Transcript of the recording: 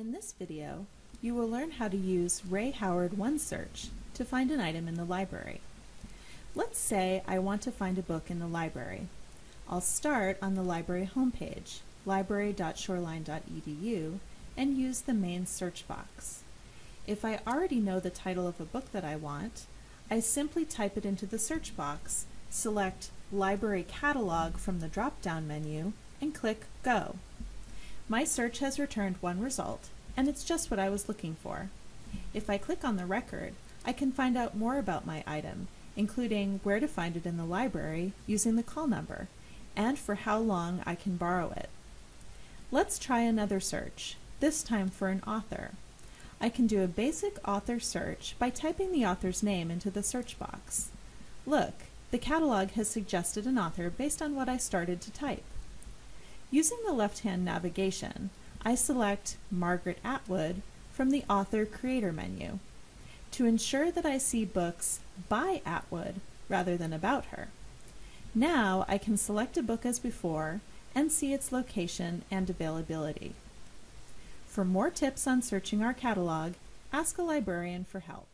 In this video, you will learn how to use Ray Howard OneSearch to find an item in the library. Let's say I want to find a book in the library. I'll start on the library homepage, library.shoreline.edu, and use the main search box. If I already know the title of a book that I want, I simply type it into the search box, select Library Catalog from the drop-down menu, and click Go. My search has returned one result, and it's just what I was looking for. If I click on the record, I can find out more about my item, including where to find it in the library using the call number, and for how long I can borrow it. Let's try another search, this time for an author. I can do a basic author search by typing the author's name into the search box. Look, the catalog has suggested an author based on what I started to type. Using the left-hand navigation, I select Margaret Atwood from the Author Creator menu to ensure that I see books by Atwood rather than about her. Now I can select a book as before and see its location and availability. For more tips on searching our catalog, ask a librarian for help.